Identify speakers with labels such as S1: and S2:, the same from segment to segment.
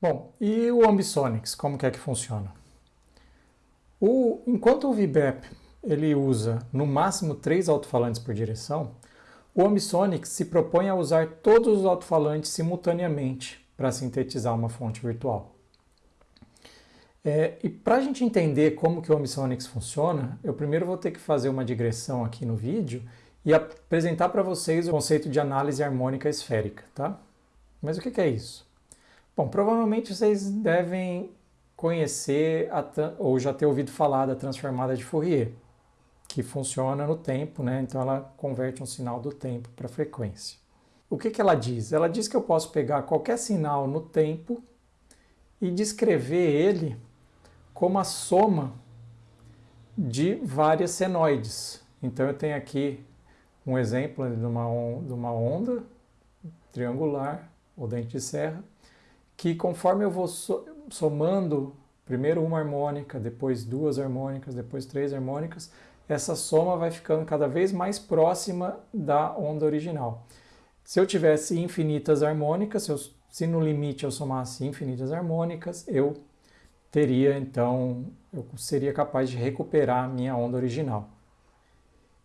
S1: Bom, e o Ambisonics, como que é que funciona? O, enquanto o VBEP ele usa no máximo três alto-falantes por direção, o Ambisonics se propõe a usar todos os alto-falantes simultaneamente para sintetizar uma fonte virtual. É, e para a gente entender como que o Ambisonics funciona, eu primeiro vou ter que fazer uma digressão aqui no vídeo e apresentar para vocês o conceito de análise harmônica esférica, tá? Mas o que, que é isso? Bom, provavelmente vocês devem conhecer a, ou já ter ouvido falar da transformada de Fourier, que funciona no tempo, né? então ela converte um sinal do tempo para frequência. O que, que ela diz? Ela diz que eu posso pegar qualquer sinal no tempo e descrever ele como a soma de várias senoides. Então eu tenho aqui um exemplo de uma, de uma onda triangular ou dente de serra, que conforme eu vou somando primeiro uma harmônica, depois duas harmônicas, depois três harmônicas, essa soma vai ficando cada vez mais próxima da onda original. Se eu tivesse infinitas harmônicas, se, eu, se no limite eu somasse infinitas harmônicas, eu teria então, eu seria capaz de recuperar a minha onda original.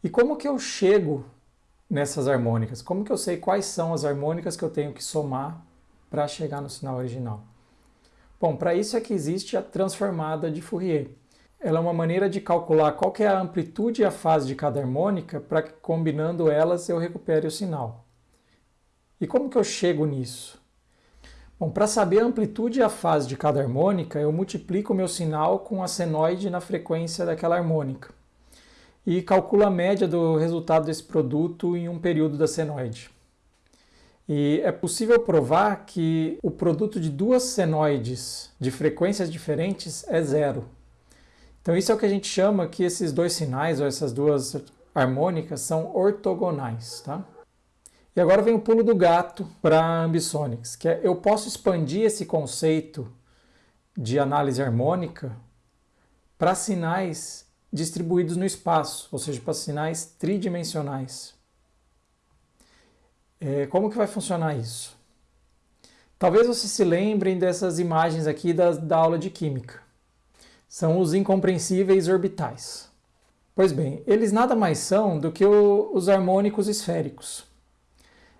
S1: E como que eu chego nessas harmônicas? Como que eu sei quais são as harmônicas que eu tenho que somar para chegar no sinal original? Bom, para isso é que existe a transformada de Fourier. Ela é uma maneira de calcular qual é a amplitude e a fase de cada harmônica para que combinando elas eu recupere o sinal. E como que eu chego nisso? Bom, para saber a amplitude e a fase de cada harmônica, eu multiplico o meu sinal com a senoide na frequência daquela harmônica e calculo a média do resultado desse produto em um período da senoide. E é possível provar que o produto de duas senoides de frequências diferentes é zero. Então isso é o que a gente chama que esses dois sinais, ou essas duas harmônicas, são ortogonais. Tá? E agora vem o pulo do gato para Ambisonics, que é eu posso expandir esse conceito de análise harmônica para sinais distribuídos no espaço, ou seja, para sinais tridimensionais. É, como que vai funcionar isso? Talvez vocês se lembrem dessas imagens aqui da, da aula de Química. São os incompreensíveis orbitais. Pois bem, eles nada mais são do que o, os harmônicos esféricos.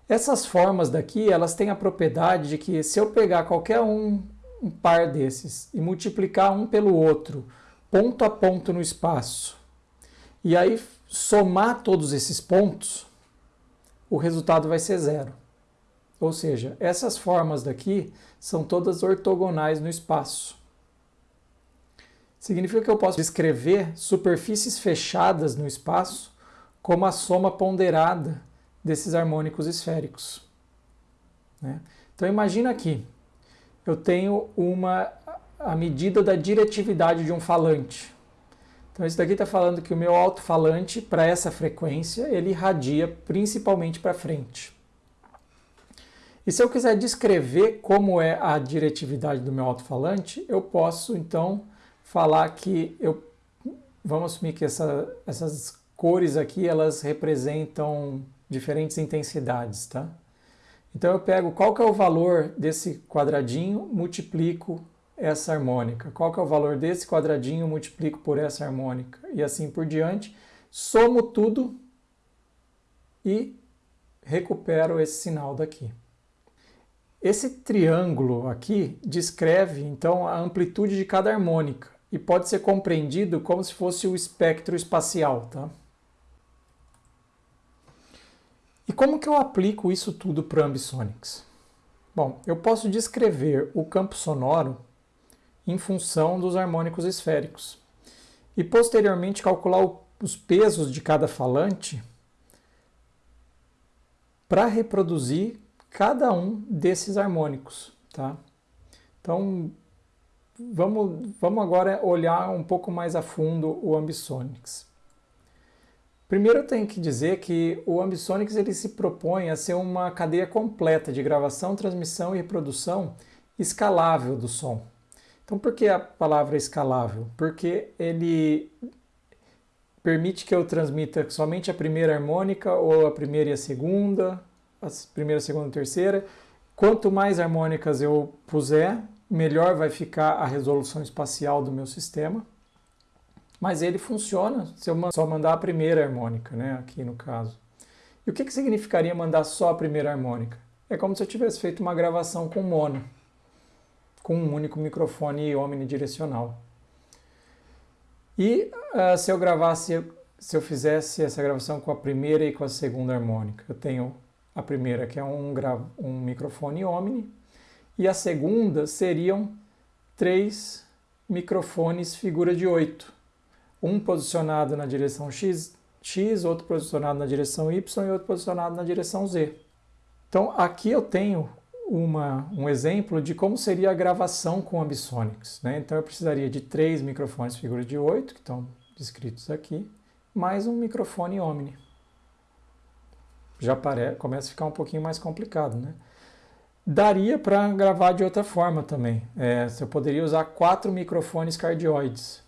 S1: Essas formas daqui, elas têm a propriedade de que se eu pegar qualquer um, um par desses e multiplicar um pelo outro, ponto a ponto no espaço, e aí somar todos esses pontos, o resultado vai ser zero. Ou seja, essas formas daqui são todas ortogonais no espaço. Significa que eu posso descrever superfícies fechadas no espaço como a soma ponderada desses harmônicos esféricos. Né? Então imagina aqui, eu tenho uma a medida da diretividade de um falante. Então isso daqui está falando que o meu alto-falante, para essa frequência, ele irradia principalmente para frente. E se eu quiser descrever como é a diretividade do meu alto-falante, eu posso então falar que eu vamos assumir que essa, essas cores aqui elas representam diferentes intensidades, tá? Então eu pego qual que é o valor desse quadradinho, multiplico essa harmônica. Qual que é o valor desse quadradinho, multiplico por essa harmônica e assim por diante. Somo tudo e recupero esse sinal daqui. Esse triângulo aqui descreve, então, a amplitude de cada harmônica e pode ser compreendido como se fosse o espectro espacial. Tá? E como que eu aplico isso tudo para o Ambisonics? Bom, eu posso descrever o campo sonoro em função dos harmônicos esféricos. E posteriormente calcular os pesos de cada falante para reproduzir cada um desses harmônicos. Tá? Então, vamos, vamos agora olhar um pouco mais a fundo o Ambisonics. Primeiro eu tenho que dizer que o Ambisonics ele se propõe a ser uma cadeia completa de gravação, transmissão e reprodução escalável do som. Então, por que a palavra escalável? Porque ele permite que eu transmita somente a primeira harmônica ou a primeira e a segunda, a primeira, segunda e terceira. Quanto mais harmônicas eu puser, melhor vai ficar a resolução espacial do meu sistema. Mas ele funciona se eu só mandar a primeira harmônica, né, aqui no caso. E o que, que significaria mandar só a primeira harmônica? É como se eu tivesse feito uma gravação com mono, com um único microfone omnidirecional. E uh, se eu gravasse, se eu fizesse essa gravação com a primeira e com a segunda harmônica, eu tenho a primeira que é um, um microfone omni e a segunda seriam três microfones figura de 8. Um posicionado na direção X, X, outro posicionado na direção Y e outro posicionado na direção Z. Então aqui eu tenho uma, um exemplo de como seria a gravação com Ambisonics. Né? Então eu precisaria de três microfones figura de 8, que estão descritos aqui, mais um microfone Omni. Já começa a ficar um pouquinho mais complicado, né? Daria para gravar de outra forma também. É, você poderia usar quatro microfones cardioides.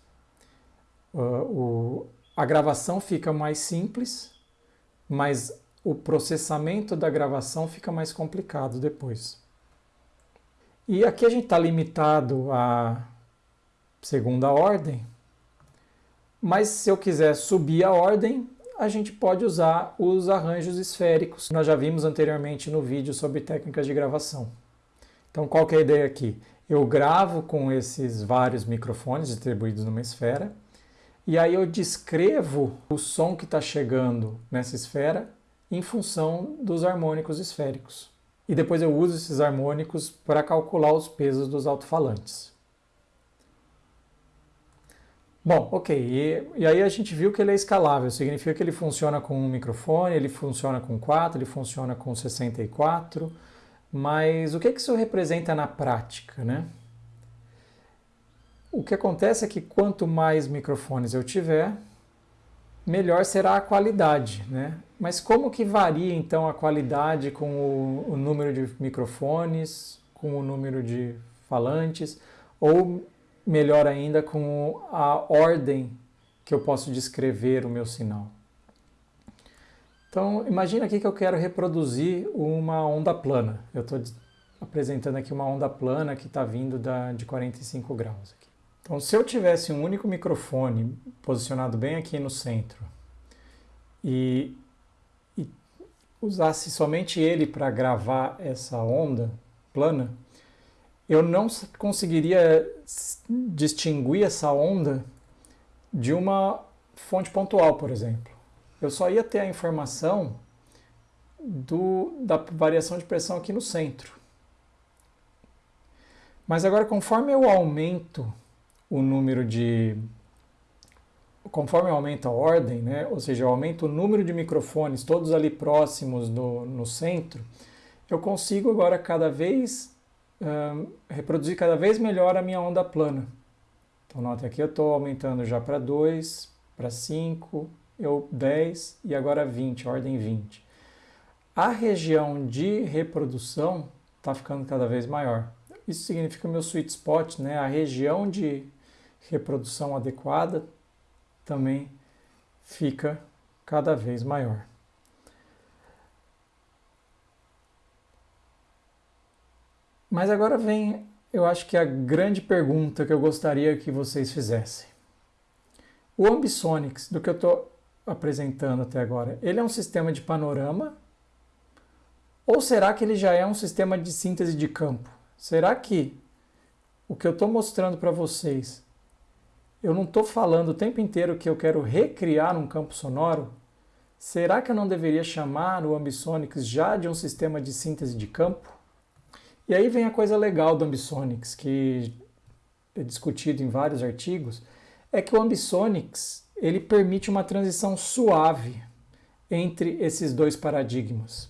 S1: Uh, o, a gravação fica mais simples, mas o processamento da gravação fica mais complicado depois. E aqui a gente está limitado à segunda ordem, mas se eu quiser subir a ordem, a gente pode usar os arranjos esféricos. Nós já vimos anteriormente no vídeo sobre técnicas de gravação. Então, qual que é a ideia aqui? Eu gravo com esses vários microfones distribuídos numa esfera, e aí eu descrevo o som que está chegando nessa esfera em função dos harmônicos esféricos. E depois eu uso esses harmônicos para calcular os pesos dos alto-falantes. Bom, ok. E, e, aí a gente viu que ele é escalável. Significa que ele funciona com um microfone, ele funciona com 4, ele funciona com 64. Mas o que, que isso representa na prática, né? O que acontece é que quanto mais microfones eu tiver, melhor será a qualidade, né? Mas como que varia então a qualidade com o, o número de microfones, com o número de falantes, ou melhor ainda com a ordem que eu posso descrever o meu sinal. Então, imagina aqui que eu quero reproduzir uma onda plana. Eu estou apresentando aqui uma onda plana que está vindo da, de 45 graus. Aqui. Então, se eu tivesse um único microfone posicionado bem aqui no centro e, e usasse somente ele para gravar essa onda plana, eu não conseguiria distinguir essa onda de uma fonte pontual, por exemplo. Eu só ia ter a informação do, da variação de pressão aqui no centro. Mas agora, conforme eu aumento o número de. Conforme eu aumento a ordem, né, ou seja, eu aumento o número de microfones, todos ali próximos do, no centro, eu consigo agora cada vez reproduzir cada vez melhor a minha onda plana. Então, note aqui eu estou aumentando já para 2, para 5, eu 10 e agora 20, ordem 20. A região de reprodução está ficando cada vez maior. Isso significa meu sweet spot, né? a região de reprodução adequada também fica cada vez maior. Mas agora vem, eu acho que a grande pergunta que eu gostaria que vocês fizessem. O Ambisonics, do que eu estou apresentando até agora, ele é um sistema de panorama? Ou será que ele já é um sistema de síntese de campo? Será que o que eu estou mostrando para vocês, eu não estou falando o tempo inteiro que eu quero recriar um campo sonoro? Será que eu não deveria chamar o Ambisonics já de um sistema de síntese de campo? E aí vem a coisa legal do Ambisonics, que é discutido em vários artigos, é que o Ambisonics ele permite uma transição suave entre esses dois paradigmas.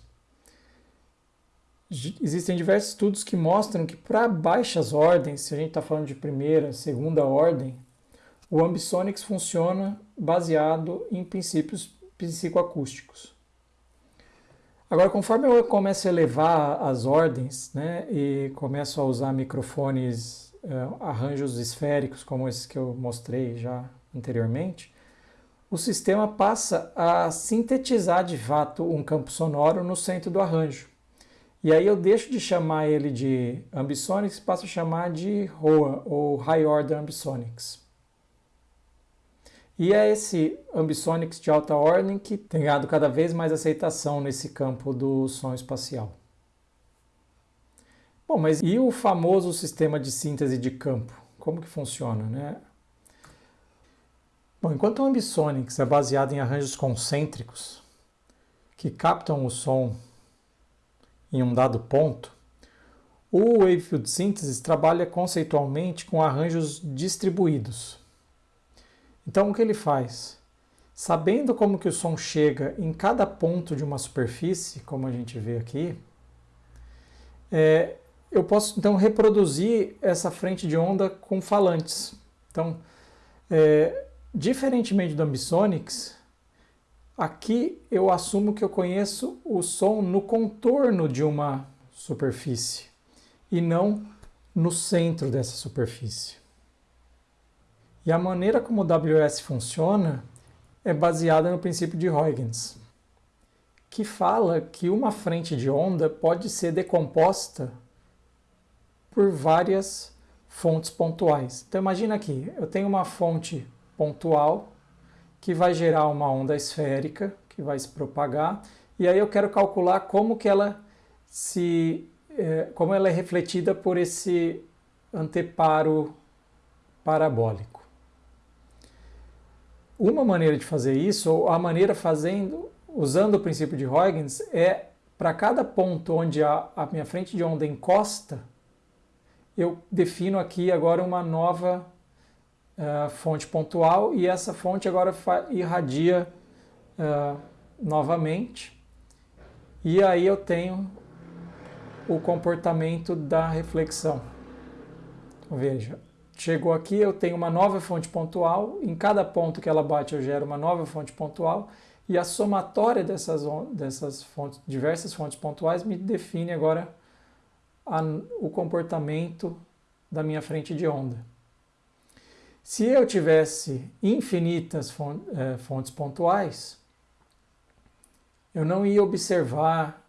S1: Existem diversos estudos que mostram que para baixas ordens, se a gente está falando de primeira, segunda ordem, o Ambisonics funciona baseado em princípios psicoacústicos. Agora, conforme eu começo a elevar as ordens né, e começo a usar microfones, uh, arranjos esféricos, como esses que eu mostrei já anteriormente, o sistema passa a sintetizar de fato um campo sonoro no centro do arranjo. E aí eu deixo de chamar ele de ambisonics e passo a chamar de ROA, ou High Order Ambisonics. E é esse ambisonics de alta ordem que tem ganhado cada vez mais aceitação nesse campo do som espacial. Bom, mas e o famoso sistema de síntese de campo? Como que funciona, né? Bom, enquanto o ambisonics é baseado em arranjos concêntricos que captam o som em um dado ponto, o Wavefield Synthesis trabalha conceitualmente com arranjos distribuídos. Então, o que ele faz? Sabendo como que o som chega em cada ponto de uma superfície, como a gente vê aqui, é, eu posso então reproduzir essa frente de onda com falantes. Então, é, diferentemente do Ambisonics, aqui eu assumo que eu conheço o som no contorno de uma superfície e não no centro dessa superfície. E a maneira como o WS funciona é baseada no princípio de Huygens, que fala que uma frente de onda pode ser decomposta por várias fontes pontuais. Então imagina aqui, eu tenho uma fonte pontual que vai gerar uma onda esférica que vai se propagar e aí eu quero calcular como que ela se é, como ela é refletida por esse anteparo parabólico. Uma maneira de fazer isso, ou a maneira fazendo, usando o princípio de Huygens, é para cada ponto onde a, a minha frente de onda encosta, eu defino aqui agora uma nova uh, fonte pontual e essa fonte agora irradia uh, novamente. E aí eu tenho o comportamento da reflexão. Veja, chegou aqui, eu tenho uma nova fonte pontual, em cada ponto que ela bate eu gero uma nova fonte pontual, e a somatória dessas, dessas fontes, diversas fontes pontuais me define agora a, o comportamento da minha frente de onda. Se eu tivesse infinitas é, fontes pontuais, eu não ia observar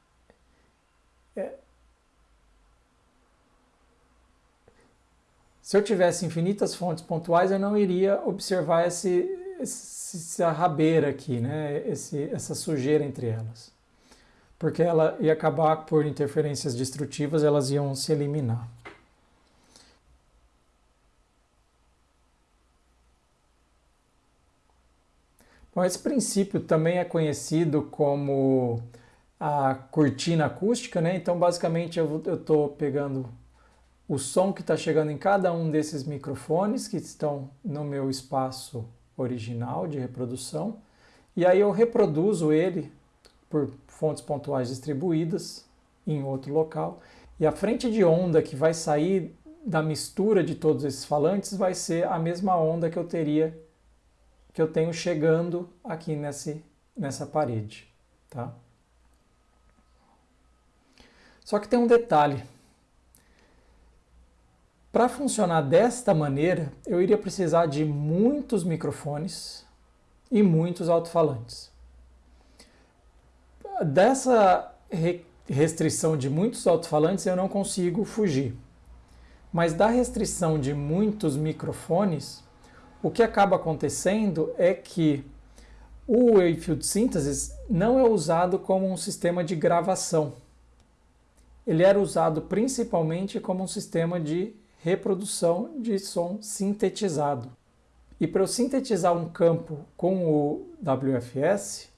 S1: Se eu tivesse infinitas fontes pontuais, eu não iria observar esse, essa rabeira aqui, né? Esse, essa sujeira entre elas. Porque ela ia acabar por interferências destrutivas, elas iam se eliminar. Bom, esse princípio também é conhecido como a cortina acústica, né? Então, basicamente, eu estou pegando o som que está chegando em cada um desses microfones que estão no meu espaço original de reprodução, e aí eu reproduzo ele por fontes pontuais distribuídas em outro local, e a frente de onda que vai sair da mistura de todos esses falantes vai ser a mesma onda que eu teria que eu tenho chegando aqui nesse, nessa parede, tá? Só que tem um detalhe. Para funcionar desta maneira, eu iria precisar de muitos microfones e muitos alto-falantes. Dessa restrição de muitos alto-falantes eu não consigo fugir. Mas da restrição de muitos microfones, o que acaba acontecendo é que o Wavefield Synthesis não é usado como um sistema de gravação. Ele era usado principalmente como um sistema de reprodução de som sintetizado. E para eu sintetizar um campo com o WFS,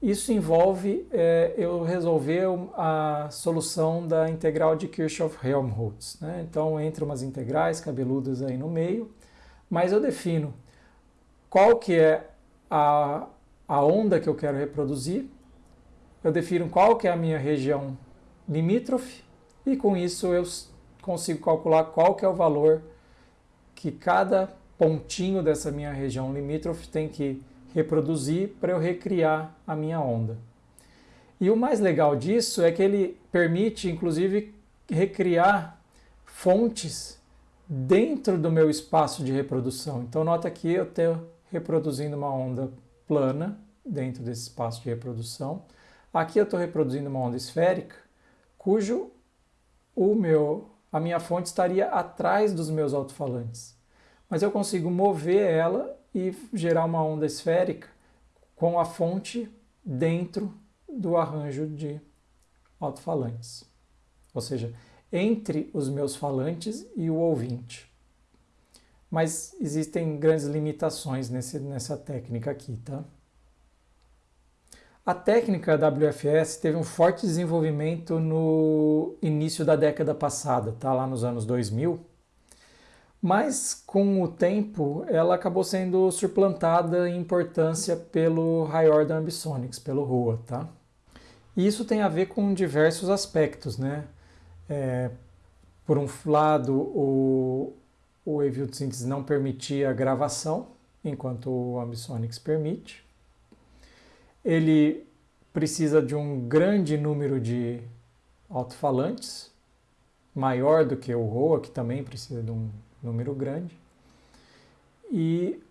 S1: isso envolve é, eu resolver a solução da integral de Kirchhoff-Helmholtz. Né? Então, entre umas integrais cabeludas aí no meio, mas eu defino qual que é a, a onda que eu quero reproduzir, eu defino qual que é a minha região limítrofe, e com isso eu consigo calcular qual que é o valor que cada pontinho dessa minha região limítrofe tem que reproduzir para eu recriar a minha onda. E o mais legal disso é que ele permite, inclusive, recriar fontes dentro do meu espaço de reprodução. Então, nota que eu estou reproduzindo uma onda plana dentro desse espaço de reprodução. Aqui eu estou reproduzindo uma onda esférica cujo o meu, a minha fonte estaria atrás dos meus alto-falantes. Mas eu consigo mover ela e gerar uma onda esférica com a fonte dentro do arranjo de alto-falantes. Ou seja, entre os meus falantes e o ouvinte. Mas existem grandes limitações nesse, nessa técnica aqui, tá? A técnica WFS teve um forte desenvolvimento no início da década passada, tá? lá nos anos 2000, mas com o tempo ela acabou sendo suplantada em importância pelo High Order Ambisonics, pelo RUA. Tá? E isso tem a ver com diversos aspectos. Né? É, por um lado, o, o Wave Synthesis não permitia gravação, enquanto o Ambisonics permite ele precisa de um grande número de alto-falantes, maior do que o ROA, que também precisa de um número grande. E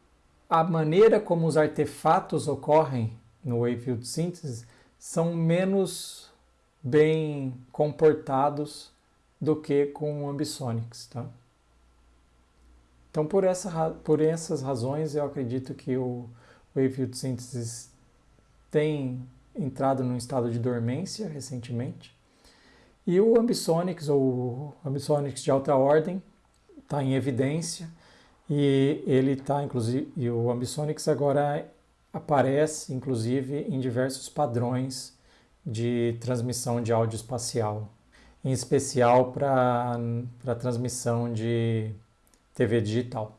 S1: a maneira como os artefatos ocorrem no Wavefield Synthesis são menos bem comportados do que com o Ambisonics, tá? Então, por, essa, por essas razões, eu acredito que o Wavefield Synthesis tem entrado num estado de dormência recentemente. E o Ambisonics, ou Ambisonics de alta ordem, está em evidência e ele está, inclusive, e o Ambisonics agora aparece, inclusive, em diversos padrões de transmissão de áudio espacial, em especial para transmissão de TV digital.